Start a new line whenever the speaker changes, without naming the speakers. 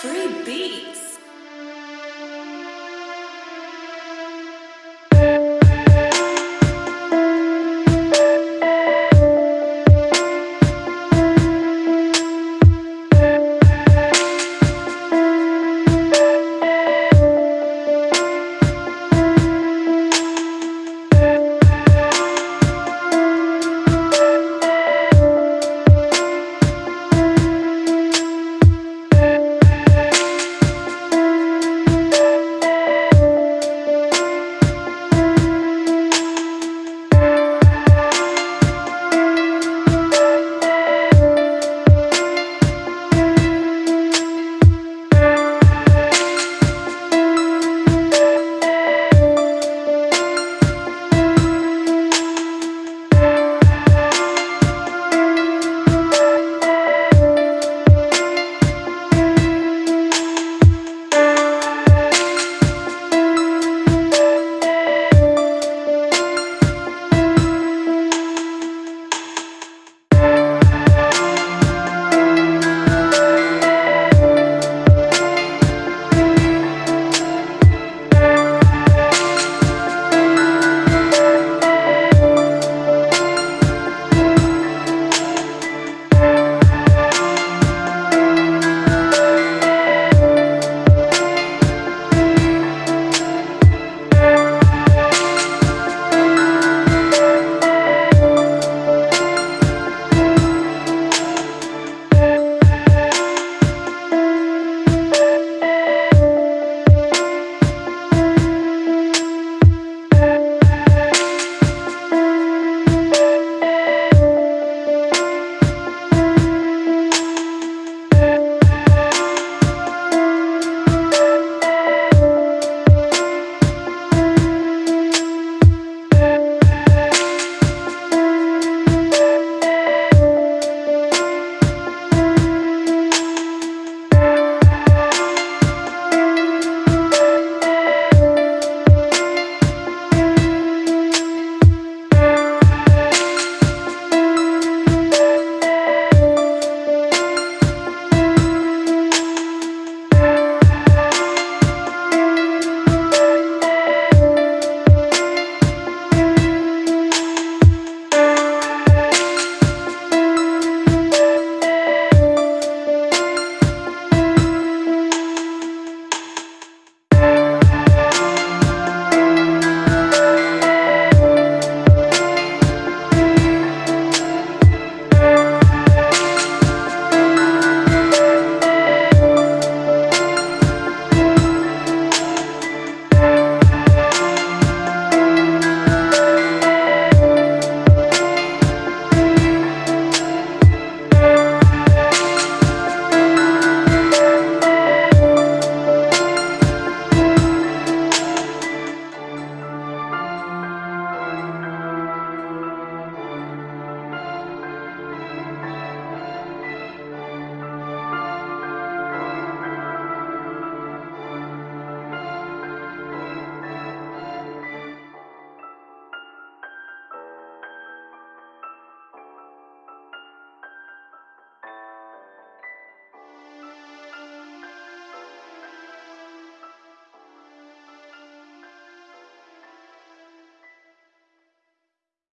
Free beat.